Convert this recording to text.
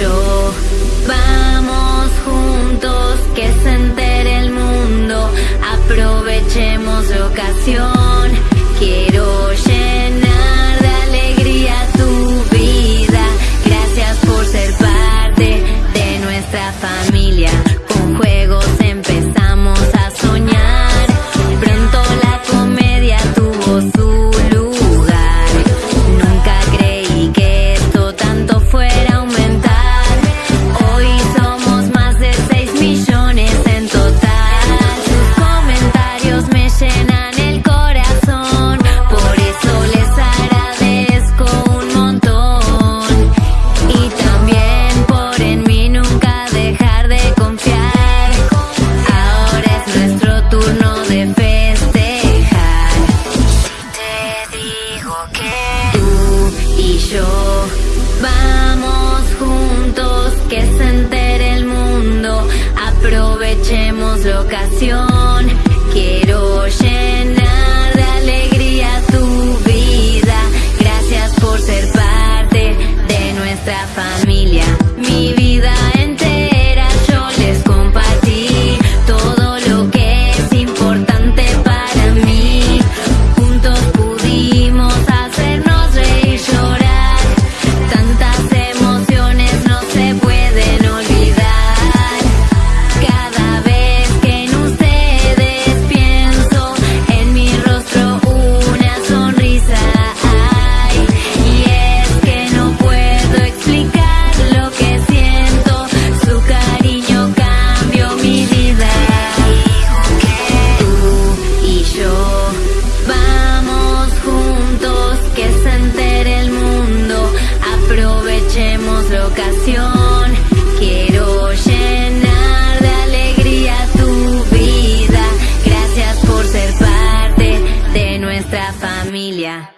Vamos juntos, que se entere el mundo, aprovechemos la ocasión. Quiero llenar de alegría tu vida, gracias por ser parte de nuestra familia. Con juegos empezamos a soñar, pronto la comedia tuvo su lugar. nuestra familia. familia.